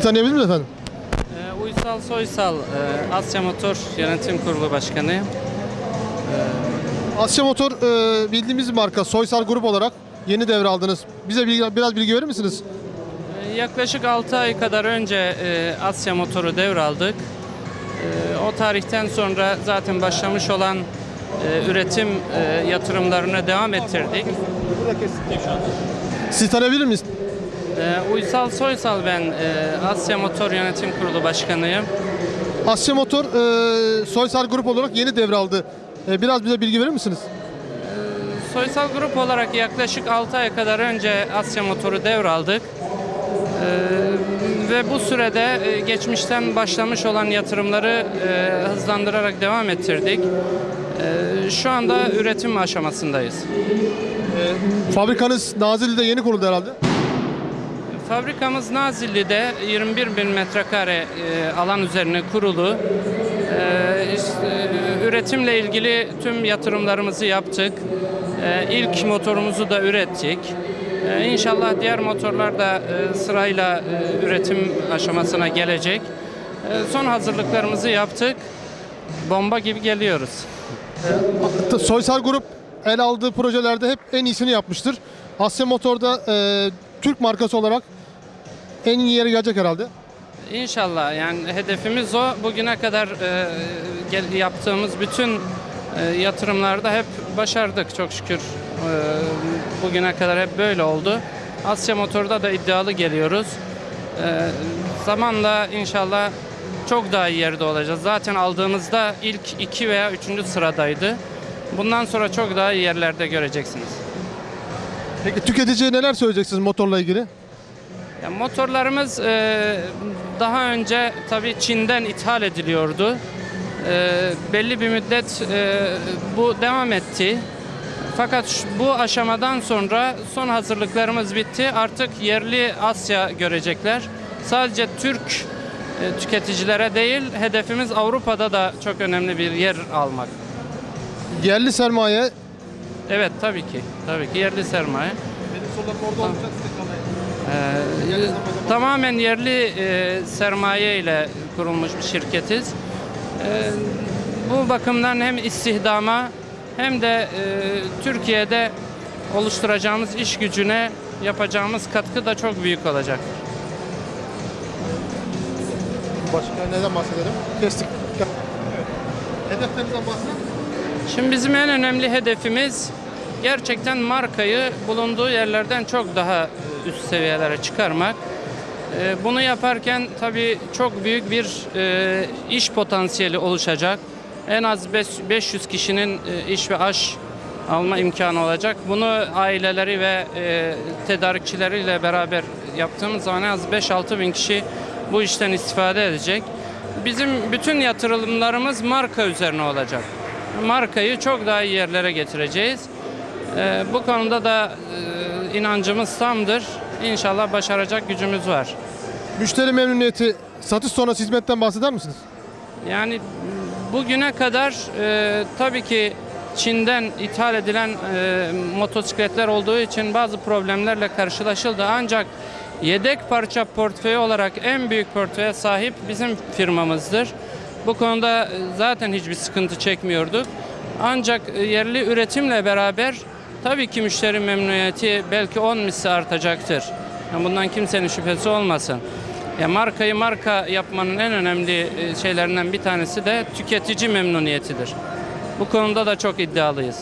Sizi tanıyabilir miyiz efendim? Ee, Uysal Soysal, e, Asya Motor Yönetim Kurulu Başkanıyım. Asya Motor e, bildiğimiz bir marka. Soysal Grup olarak yeni devraldınız. Bize bilgi- biraz bilgi verir misiniz? Ee, Yaklaşık 6 ay kadar önce e, Asya Motor'u devraldık. E, O tarihten sonra zaten başlamış olan e, üretim e, yatırımlarını devam ettirdik. Sizi tanıyabilir miyiz? Ee, Uysal Soysal ben, e, Asya Motor Yönetim Kurulu Başkanıyım. Asya Motor e, Soysal Grup olarak yeni devraldı. E, biraz bize bilgi verir misiniz? Soysal Grup olarak yaklaşık 6 ay kadar önce Asya Motor'u devraldık. Ee, ve bu sürede e, geçmişten başlamış olan yatırımları e, hızlandırarak devam ettirdik. Ee, şu anda üretim aşamasındayız. Fabrikanız Nazilli'de yeni kuruldu herhalde. Fabrikamız Nazilli'de 21 bin metrekare e, alan üzerine kurulu. E, e, üretimle ilgili tüm yatırımlarımızı yaptık. İlk motorumuzu da ürettik. İnşallah diğer motorlar da sırayla üretim aşamasına gelecek. Son hazırlıklarımızı yaptık. Bomba gibi geliyoruz. Soysal Grup el aldığı projelerde hep en iyisini yapmıştır. Asya Motor'da e, Türk markası olarak en iyi yere gelecek herhalde. İnşallah yani hedefimiz o. Bugüne kadar e, yaptığımız bütün e, yatırımlarda hep başardık çok şükür. E, bugüne kadar hep böyle oldu. Asya Motor'da da iddialı geliyoruz. E, zamanla inşallah çok daha iyi yerde olacağız. Zaten aldığımızda ilk iki veya üçüncü sıradaydı. Bundan sonra çok daha iyi yerlerde göreceksiniz. Peki tüketiciye neler söyleyeceksiniz motorla ilgili? Ya motorlarımız e, daha önce tabii Çin'den ithal ediliyordu. E, belli bir müddet e, bu devam etti. Fakat şu- bu aşamadan sonra son hazırlıklarımız bitti. Artık yerli Asya görecekler. Sadece Türk e, tüketicilere değil, hedefimiz Avrupa'da da çok önemli bir yer almak. Yerli sermaye Evet tabii ki. Tabii ki yerli sermaye. benim sorularım orada olacak Ee, tamamen yerli e, sermaye ile kurulmuş bir şirketiz. Ee, bu bakımdan hem istihdama hem de e, Türkiye'de oluşturacağımız iş gücüne yapacağımız katkı da çok büyük olacak. Başka neden bahsedelim? Kestik. Hedeflerinizden bahsedelim. Şimdi bizim en önemli hedefimiz gerçekten markayı bulunduğu yerlerden çok daha üst seviyelere çıkarmak. Ee, Bunu yaparken tabii çok büyük bir e, iş potansiyeli oluşacak. En az beş- 500 kişinin e, iş ve aş alma imkanı olacak. Bunu aileleri ve e, tedarikçileriyle beraber yaptığımız zaman en az 5-6 bin kişi bu işten istifade edecek. Bizim bütün yatırımlarımız marka üzerine olacak. Markayı çok daha iyi yerlere getireceğiz. Ee, bu konuda da inancımız tamdır. İnşallah başaracak gücümüz var. Müşteri memnuniyeti, satış sonrası hizmetten bahseder misiniz? Yani bugüne kadar e, tabii ki Çin'den ithal edilen e, motosikletler olduğu için bazı problemlerle karşılaşıldı. Ancak yedek parça portföyü olarak en büyük portföye sahip bizim firmamızdır. Bu konuda e, zaten hiçbir sıkıntı çekmiyorduk. Ancak e, yerli üretimle beraber tabii ki müşteri memnuniyeti belki 10 misli artacaktır. Yani bundan kimsenin şüphesi olmasın. Ya markayı marka yapmanın en önemli e, şeylerinden bir tanesi de tüketici memnuniyetidir. Bu konuda da çok iddialıyız.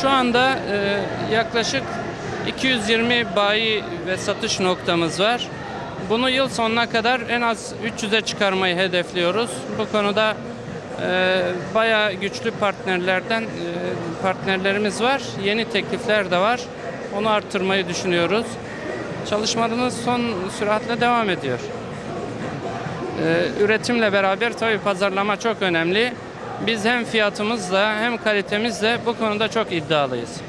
Şu anda e, yaklaşık 220 bayi ve satış noktamız var. Bunu yıl sonuna kadar en az 300'e çıkarmayı hedefliyoruz. Bu konuda bayağı güçlü partnerlerden e, partnerlerimiz var. Yeni teklifler de var. Onu arttırmayı düşünüyoruz. Çalışmalarımız son süratle devam ediyor. E, üretimle beraber tabii pazarlama çok önemli. Biz hem fiyatımızla hem kalitemizle bu konuda çok iddialıyız.